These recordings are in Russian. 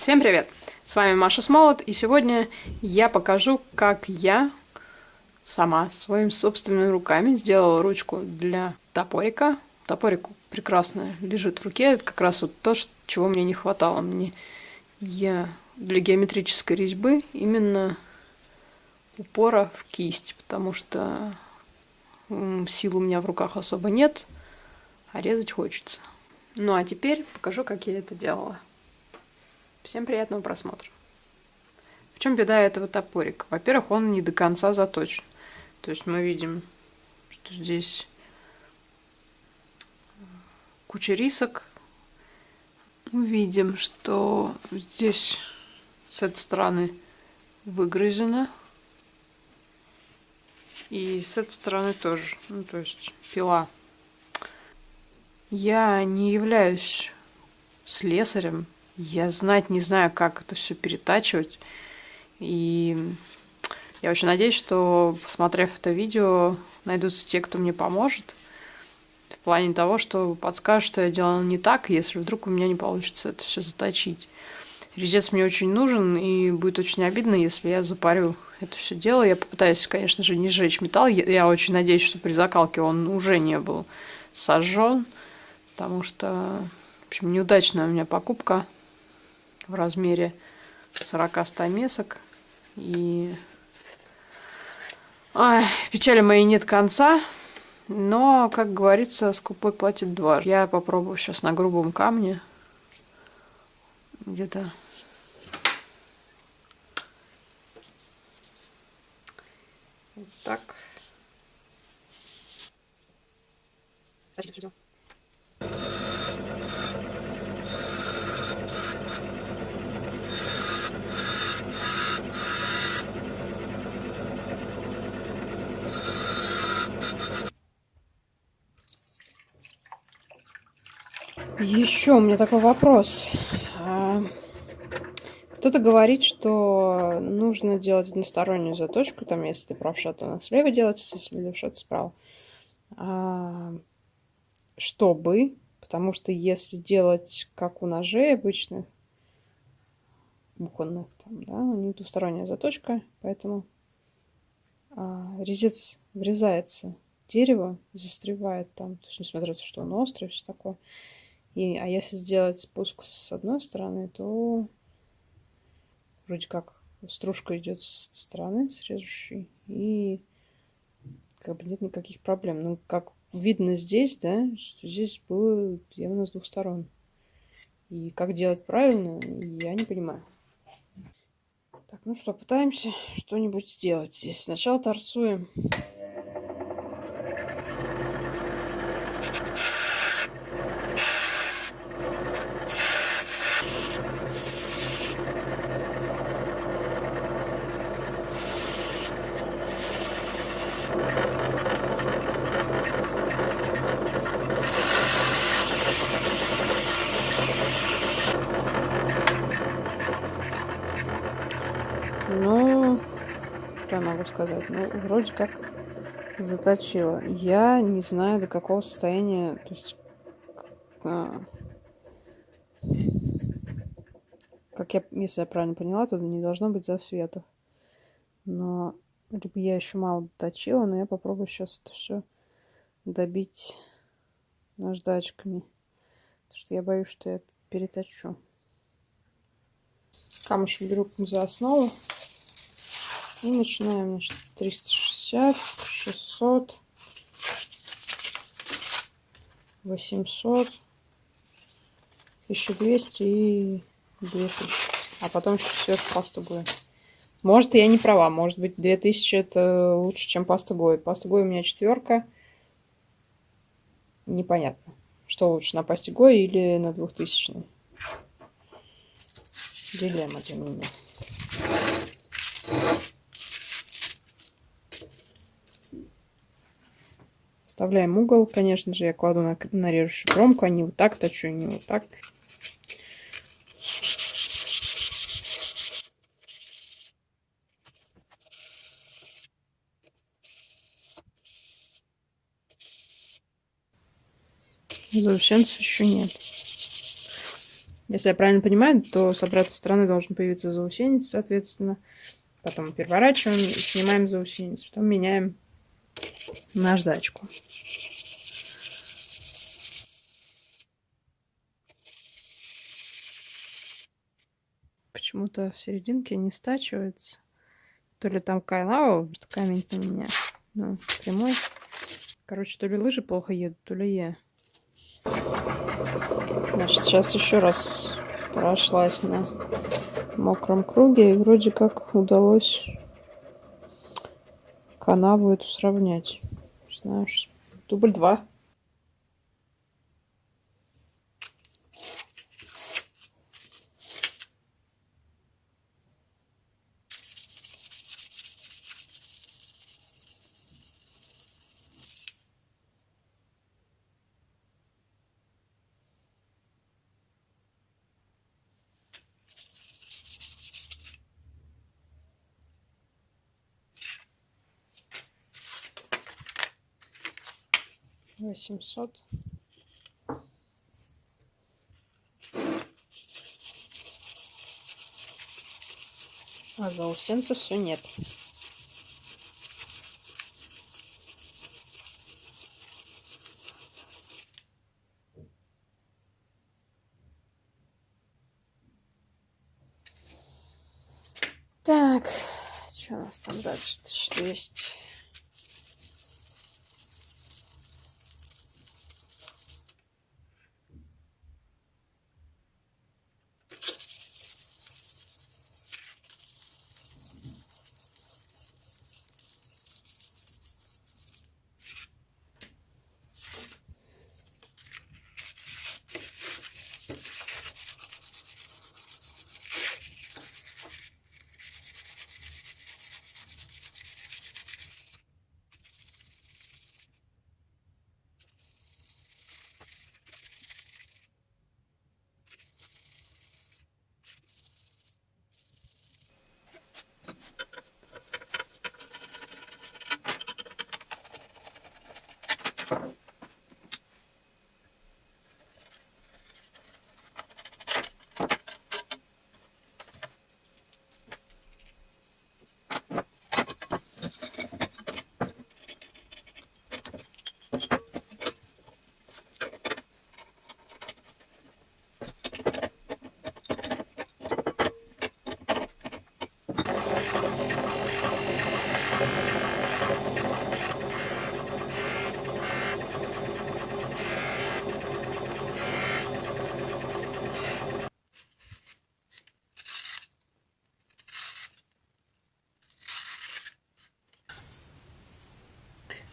Всем привет! С вами Маша Смолот, и сегодня я покажу, как я сама своими собственными руками сделала ручку для топорика. Топорик прекрасно лежит в руке, это как раз вот то, чего мне не хватало. Мне я для геометрической резьбы именно упора в кисть, потому что сил у меня в руках особо нет, а резать хочется. Ну а теперь покажу, как я это делала. Всем приятного просмотра. В чем беда этого топорика? Во-первых, он не до конца заточен. То есть мы видим, что здесь куча рисок. Мы видим, что здесь с этой стороны выгрызено. И с этой стороны тоже. Ну, то есть пила. Я не являюсь слесарем. Я знать не знаю, как это все перетачивать. И я очень надеюсь, что, посмотрев это видео, найдутся те, кто мне поможет. В плане того, что подскажут, что я делала не так, если вдруг у меня не получится это все заточить. Резец мне очень нужен, и будет очень обидно, если я запарю это все дело. Я попытаюсь, конечно же, не сжечь металл. Я очень надеюсь, что при закалке он уже не был сожжен, потому что, в общем, неудачная у меня покупка в размере 40 стамесок. И Ой, печали моей нет конца. Но, как говорится, скупой платит два. Я попробую сейчас на грубом камне. Где-то... Вот так. Значит, Еще у меня такой вопрос. А, кто-то говорит, что нужно делать одностороннюю заточку, там, если ты правша, то она слева делается, если левша, то справа. Чтобы, потому что если делать как у ножей обычных, бухонных, там, да, у них двусторонняя заточка, поэтому а, резец врезается в дерево, застревает там, то есть несмотря на то, что он острый, все такое. И, а если сделать спуск с одной стороны, то вроде как стружка идет с стороны, срежущей, и как бы нет никаких проблем. Ну, как видно здесь, да, что здесь было явно с двух сторон. И как делать правильно, я не понимаю. Так, ну что, пытаемся что-нибудь сделать здесь. Сначала торцуем Ну, что я могу сказать? Ну, вроде как заточила. Я не знаю, до какого состояния, то есть, а, как я, если я правильно поняла, то не должно быть засветов. Но либо я еще мало доточила, но я попробую сейчас это все добить наждачками. Потому что я боюсь, что я переточу. Камушек беру за основу. И начинаем, значит, 360, 600, 800, 1200 и 2000. А потом еще сверху пасту Гой. Может, я не права. Может быть, 2000 это лучше, чем паста Гой у меня четверка. Непонятно, что лучше, на пасте или на 2000. Дилемма для меня. Вставляем угол. Конечно же, я кладу на, на режущую кромку, а не вот так точу, не вот так. Заусенцев еще нет. Если я правильно понимаю, то с обратной стороны должен появиться заусенец, соответственно. Потом переворачиваем, снимаем заусенец, потом меняем наждачку. Почему-то в серединке не стачивается. То ли там канал, что камень на меня. Ну, прямой. Короче, то ли лыжи плохо едут, то ли я. Значит, сейчас еще раз прошлась на мокром круге. И вроде как удалось канаву эту сравнять. Знаешь, дубль два. Восемьсот а заусенца все нет Так, что у нас там дальше? Что есть?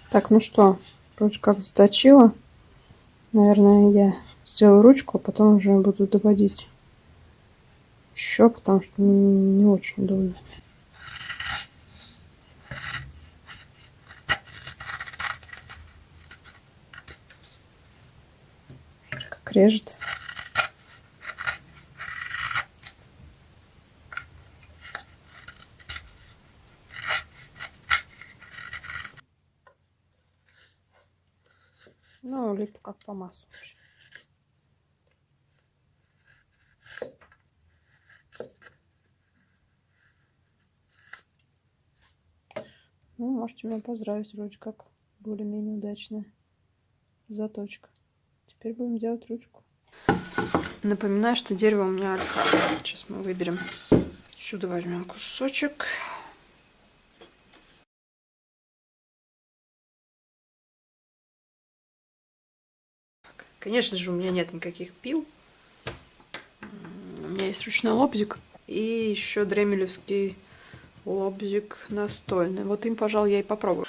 Так, ну что, вроде как заточила. Наверное, я сделаю ручку, а потом уже буду доводить еще, потому что не очень удобно. Как режет. Ну, лип как по маслу. Ну, можете меня поздравить, вроде как более-менее удачная заточка. Теперь будем делать ручку. Напоминаю, что дерево у меня альфа. Сейчас мы выберем. Сюда возьмем кусочек. Конечно же, у меня нет никаких пил. У меня есть ручной лобзик. И еще дремелевский лобзик настольный. Вот им, пожалуй, я и попробую.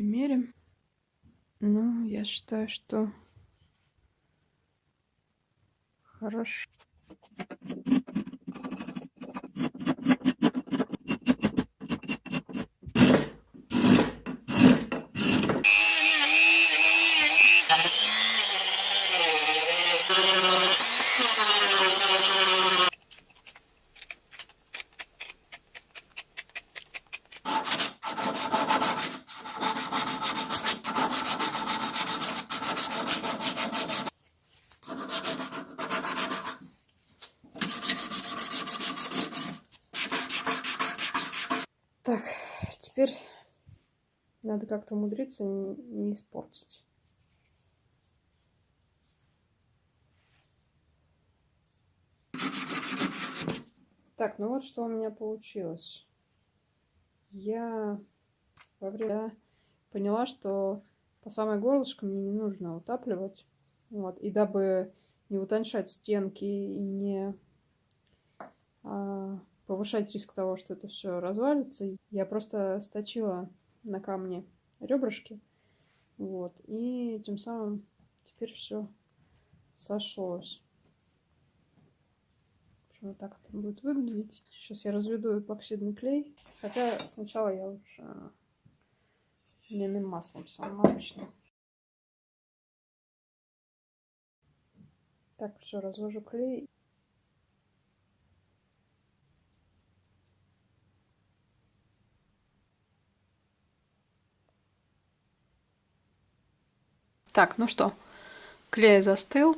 Примерим. Ну, я считаю, что хорошо. Так, теперь как-то умудриться не испортить. Так, ну вот что у меня получилось. Я во время поняла, что по самой горлышко мне не нужно утапливать. Вот. И дабы не утоньшать стенки и не а, повышать риск того, что это все развалится, я просто сточила на камне ребрышки. Вот. И тем самым теперь все сошлось вот так это будет выглядеть. Сейчас я разведу эпоксидный клей. Хотя сначала я лучше льняным маслом самым обычным. Так, все, развожу клей. Так, ну что, клей застыл,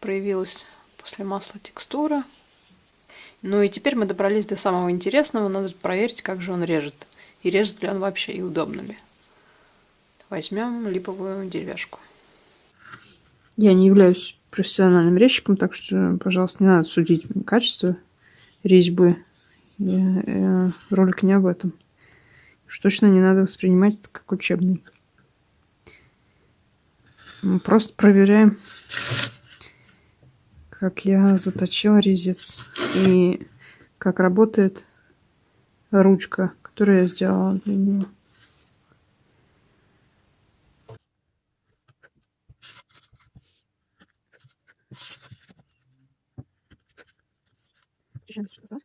проявилась после масла текстура. Ну и теперь мы добрались до самого интересного. Надо проверить, как же он режет. И режет ли он вообще и удобно ли. Возьмем липовую деревяшку. Я не являюсь профессиональным резчиком, так что, пожалуйста, не надо судить качество резьбы. Я, я, ролик не об этом. Уж точно не надо воспринимать это как учебный. Мы просто проверяем как я заточила резец и как работает ручка, которую я сделала для него. Сейчас сказать.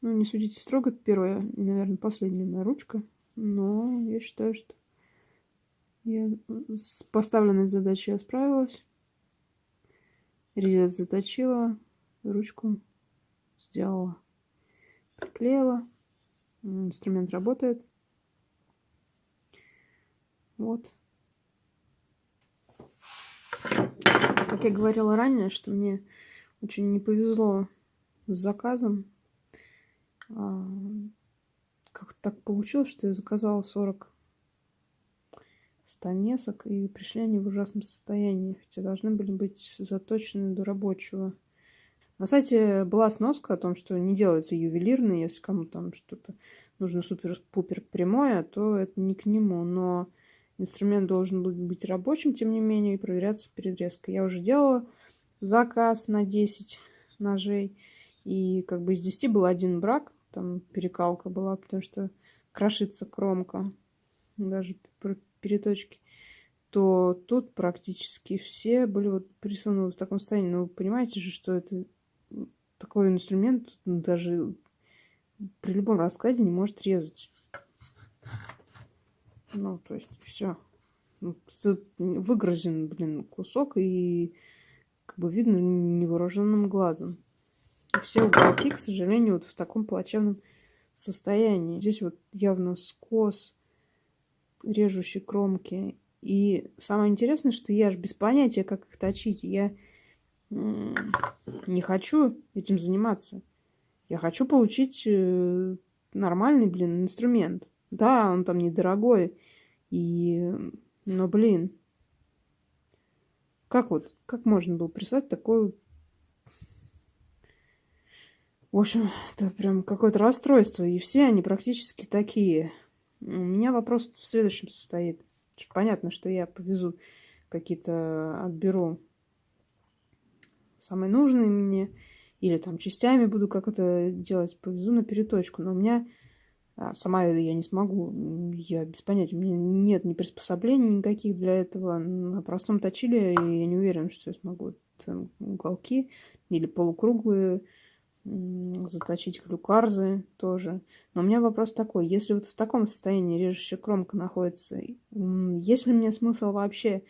Ну, не судите строго, это первая, наверное, последняя моя ручка. Но я считаю, что я с поставленной задачей я справилась. Резец заточила, ручку сделала, приклеила. Инструмент работает. Вот. Как я говорила ранее, что мне очень не повезло с заказом. Как так получилось, что я заказала 40 станесок, и пришли они в ужасном состоянии, хотя должны были быть заточены до рабочего. На сайте была сноска о том, что не делается ювелирный, если кому там что-то нужно супер-пупер прямое, то это не к нему, но инструмент должен быть рабочим, тем не менее, и проверяться перед резкой. Я уже делала заказ на 10 ножей, и как бы из 10 был один брак, там перекалка была, потому что крошится кромка, даже переточки, то тут практически все были вот присаны в таком состоянии. Ну, понимаете же, что это такой инструмент даже при любом раскладе не может резать. Ну, то есть все. Ну, выгрызен, блин, кусок, и как бы видно невооруженным глазом все уголки, к сожалению, вот в таком плачевном состоянии. Здесь вот явно скос, режущий кромки. И самое интересное, что я же без понятия, как их точить. Я не хочу этим заниматься. Я хочу получить э, нормальный, блин, инструмент. Да, он там недорогой. И... Но, блин, как вот, как можно было прислать такой в общем, это прям какое-то расстройство. И все они практически такие. У меня вопрос в следующем состоит. Понятно, что я повезу какие-то, отберу самые нужные мне, или там частями буду как это делать, повезу на переточку. Но у меня а, сама я не смогу, я без понятия, у меня нет ни приспособлений никаких для этого. На простом точиле я не уверена, что я смогу там, уголки или полукруглые заточить клюкарзы тоже. Но у меня вопрос такой, если вот в таком состоянии режущая кромка находится, есть ли мне смысл вообще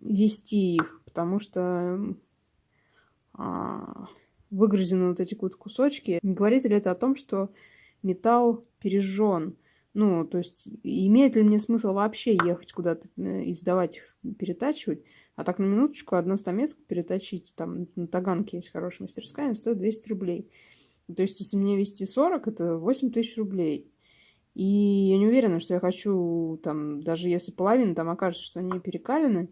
вести их, потому что а, выгрызены вот эти вот кусочки. Говорит ли это о том, что металл пережжен? Ну, то есть, имеет ли мне смысл вообще ехать куда-то э, и сдавать их, перетачивать? А так на минуточку одно стамеско переточить, там на Таганке есть хорошая мастерская, она стоит 200 рублей. То есть, если мне вести 40, это 8 тысяч рублей. И я не уверена, что я хочу, там, даже если половина там окажется, что они перекалены,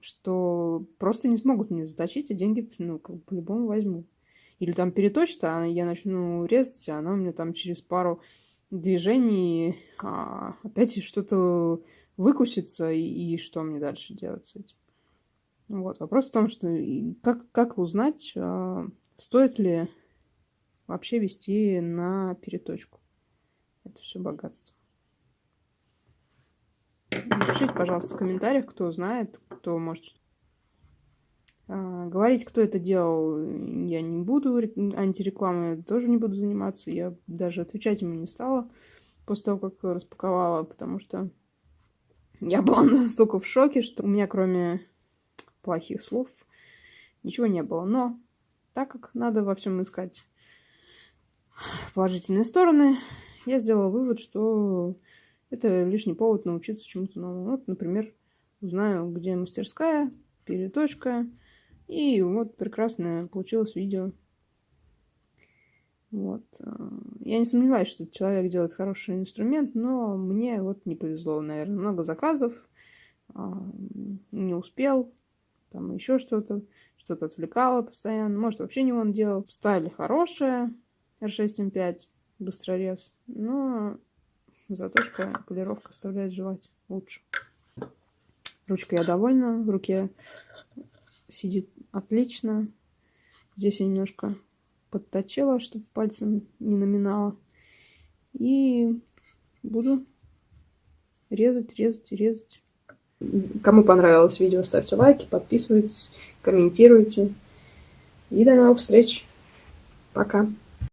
что просто не смогут мне заточить, а деньги, ну, как бы по-любому возьму. Или там переточит, а я начну резать, а она у меня там через пару движений а, опять что-то выкусится, и, и что мне дальше делать с этим. Вот. Вопрос в том, что как, как узнать, а, стоит ли вообще вести на переточку. Это все богатство. Напишите, пожалуйста, в комментариях, кто знает, кто может а, говорить, кто это делал, я не буду, антирекламой тоже не буду заниматься. Я даже отвечать ему не стала после того, как распаковала, потому что я была настолько в шоке, что у меня кроме плохих слов ничего не было. Но так как надо во всем искать положительные стороны, я сделала вывод, что это лишний повод научиться чему-то новому. Вот, например, узнаю, где мастерская, переточка, и вот прекрасное получилось видео. Вот. Э, я не сомневаюсь, что этот человек делает хороший инструмент, но мне вот не повезло, наверное. Много заказов, а, не успел, там еще что-то, что-то отвлекало постоянно. Может, вообще не он делал. Стали хорошие, R6M5, быстрорез, но заточка, полировка оставляет желать лучше. Ручка я довольна, в руке сидит отлично. Здесь я немножко подточила, чтобы пальцем не наминала. И буду резать, резать, резать. Кому понравилось видео, ставьте лайки, подписывайтесь, комментируйте. И до новых встреч. Пока.